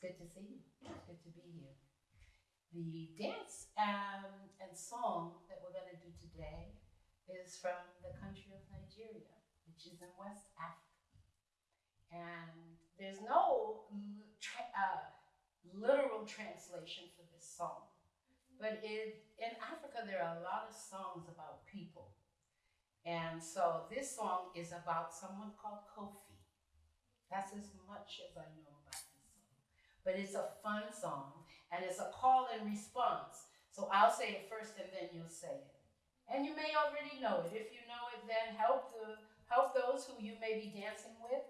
good to see you. It's good to be here. The dance um, and song that we're going to do today is from the country of Nigeria, which is in West Africa. And there's no tra- uh, literal translation for this song. But it, in Africa, there are a lot of songs about people. And so this song is about someone called Kofi. That's as much as I know. But it's a fun song, and it's a call and response. So I'll say it first, and then you'll say it. And you may already know it. If you know it, then help the help those who you may be dancing with,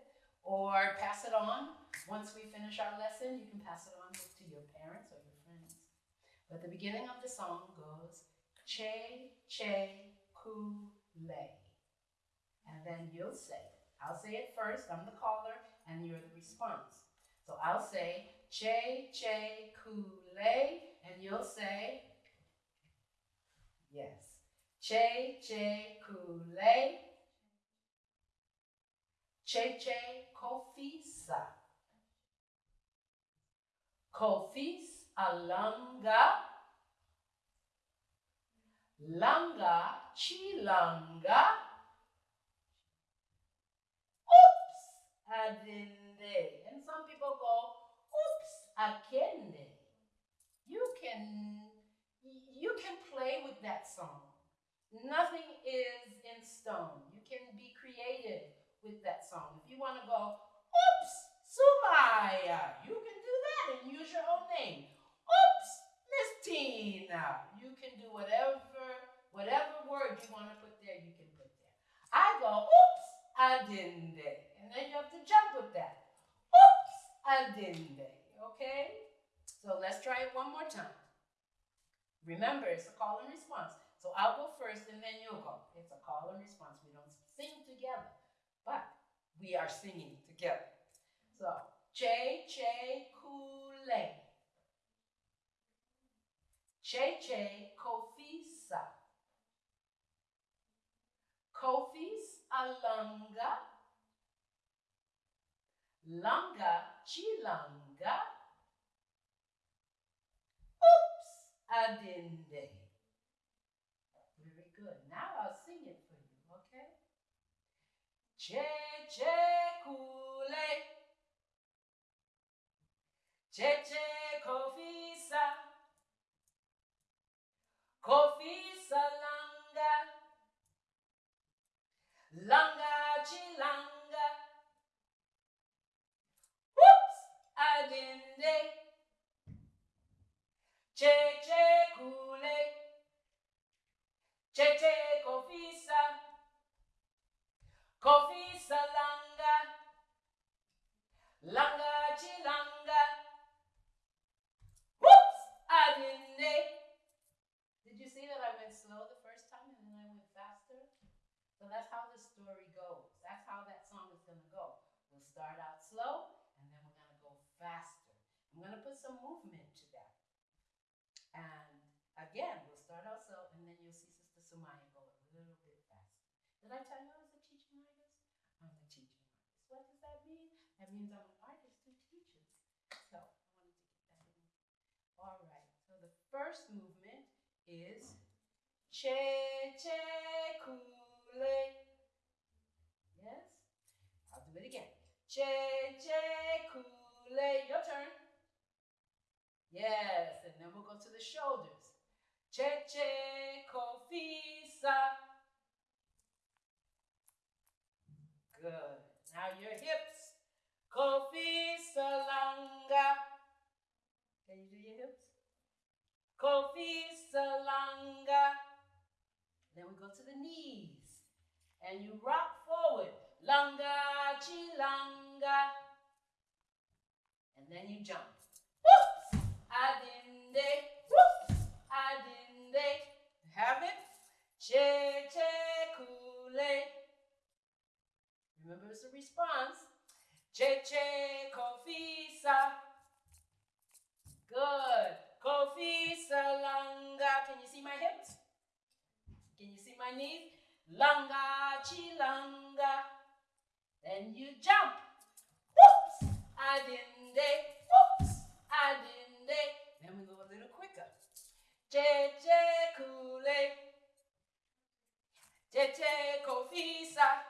or pass it on. Once we finish our lesson, you can pass it on to your parents or your friends. But the beginning of the song goes, Che, Che, Ku, Le. And then you'll say it. I'll say it first, I'm the caller, and you're the response. So I'll say, Che, Che, Ku, Le, and you'll say, Yes. Che, Che, Ku, Le. Che, Che, Kofisa. Kofis, Alanga. Langa, Chilanga. Oops, Adinde. People go, oops, Akende. You can you can play with that song. Nothing is in stone. You can be creative with that song. If you want to go, oops, Sumaya, you can do that and use your own name. Oops, Miss Tina. You can do whatever, whatever word you want to put there, you can put there. I go, oops, I didn't. And then you have to jump with that. I. Okay? So let's try it one more time. Remember, it's a call and response. So I'll go first and then you'll go. It's a call and response. We don't sing together, but we are singing together. So, che, che, kule. Che, che, kofisa. Kofis alanga. Langa, chilanga. Oops, adinde. Very good. Now I'll sing it for you, okay? Che, che, kule. Che, che, kofisa. Kofisa langa chilanga. Whoops! I didn't. Did you see that I went slow the first time and then I went faster? So that's how the story goes. That's how that song is gonna go. We'll start out slow and then we're gonna go faster. I'm gonna put some movement to that. And again, we'll start out slow, and then you'll see Sister Sumaya go a little bit faster. Did I tell you I was a teaching artist? I'm a teaching artist. What does that mean? That means I'm an artist who teaches. So I wanted to get that in. All right. So the first movement is che che kule. Yes. I'll do it again. Che che kule. Your turn. Yes, and then we'll go to the shoulders. Che che kofisa. Good. Now your hips. Kofisa langa. Can you do your hips? Kofisa langa. Then we go to the knees. And you rock forward. Langa chilanga. And then you jump. Whoops! Adinde. Whoops! Adinde. Have it? Che che kule. Remember it's a response. Che che kofisa. Good. Kofisa langa. Can you see my hips? Can you see my knees? Langa chilanga. Then you jump. Whoops! Adinde. Whoops! adinde. Then we go a little quicker. Jeje kule. Jeje kofisa.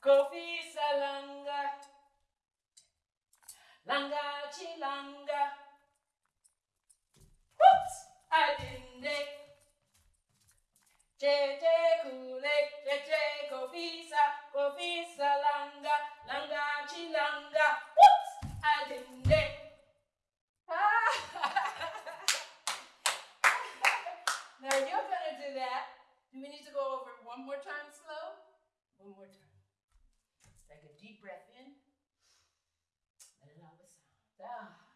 Kofisa langa. Langa chilanga. Whoops! Adinde. Jeje kule. Jeje kofisa. Kofisa langa. Langa chilanga. Whoops! Adinde. now you're gonna do that. Do we need to go over one more time slow? One more time. Deep breath in. Let it out with sound. Ah.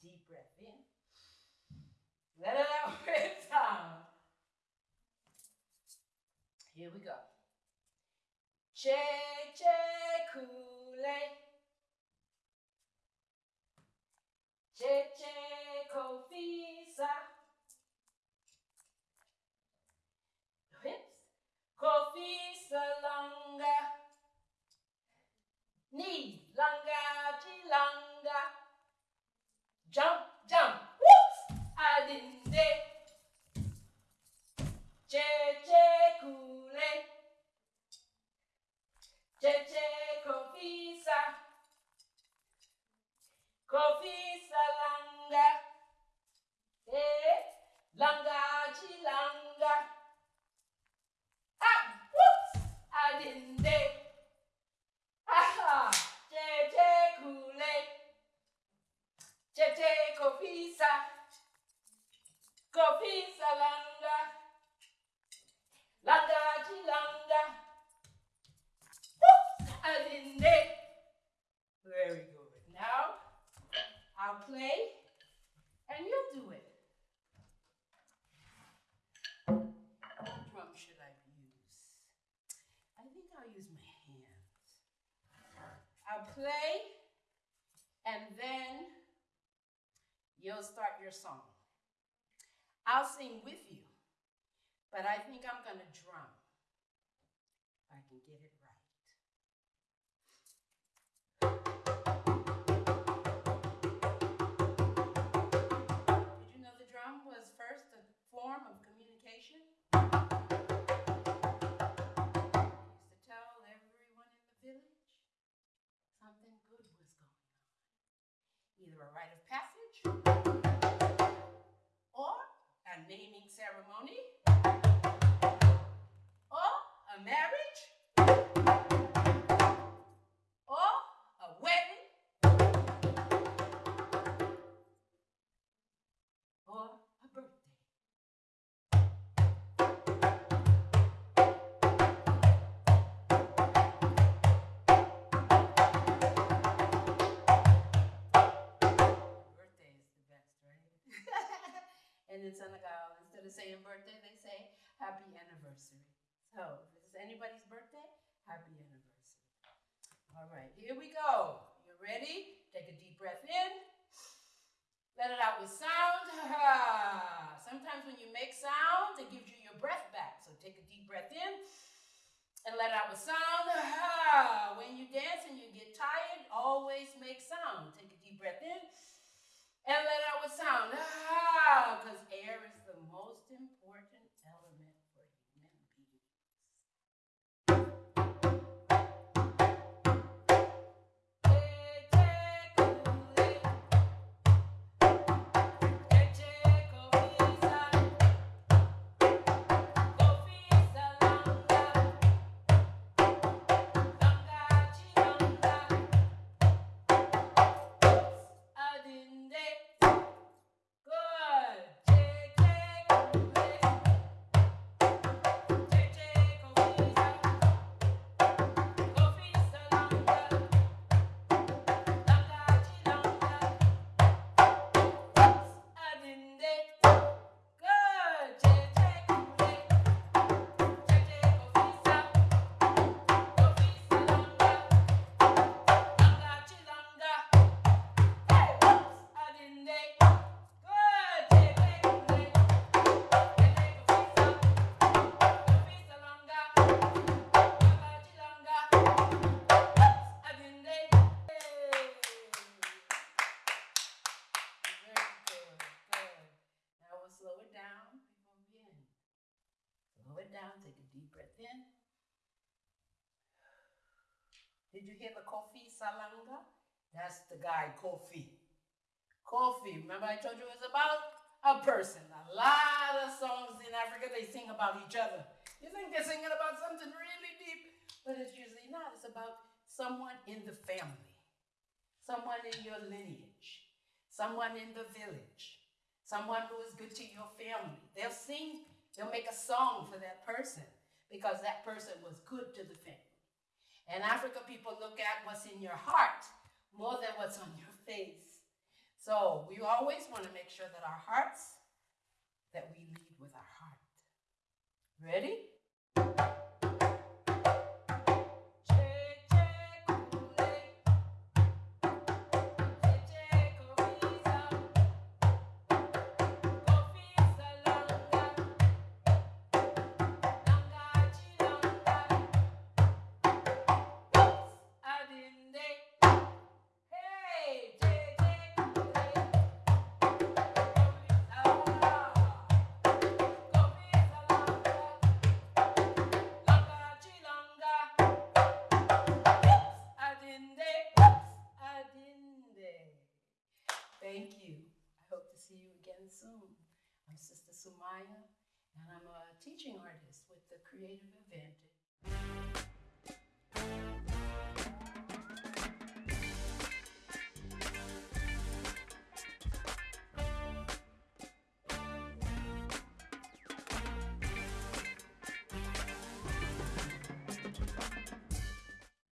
Deep breath in. Let it out with sound. Here we go. Che che kule. Che che kofisa. Hips. Kofisa langa. Knee. Langa chilanga. Jump, jump. Whoops. Adinde. Che che kule. Che che kofisa. Kofisa langa. Eh. Langa chilanga. Ah, whoops. Adinde. Aha. Che che kule. Che che kofisa. Kofisa langa. Langa chilanga. Whoops. Adinde. Very good. Now, I'll play and you'll do it. What drum should I use? I think I'll use my hands. I'll play and then you'll start your song. I'll sing with you, but I think I'm going to drum. If I can get it right. Did you know the drum was first a form of a rite of passage or a naming ceremony or a marriage and in Senegal, instead of saying birthday, they say happy anniversary. So, if it's anybody's birthday, happy anniversary. All right, here we go. You ready? Take a deep breath in. Let it out with sound. Sometimes when you make sound, it gives you your breath back. So take a deep breath in and let it out with sound. When you dance and you get tired, always make sound. Take a deep breath in and let out with sound. Ah, because air down, take a deep breath in. Did you hear the Kofi Salanga? That's the guy, Kofi. Kofi, remember I told you it was about a person. A lot of songs in Africa, they sing about each other. You think they're singing about something really deep, but it's usually not. It's about someone in the family, someone in your lineage, someone in the village, someone who is good to your family. They'll sing, they'll make a song for that person because that person was good to the family. And African people look at what's in your heart more than what's on your face. So we always want to make sure that our hearts, that we lead with our heart. Ready? Soon. I'm Sister Sumaya, and I'm a teaching artist with the Creative Advantage.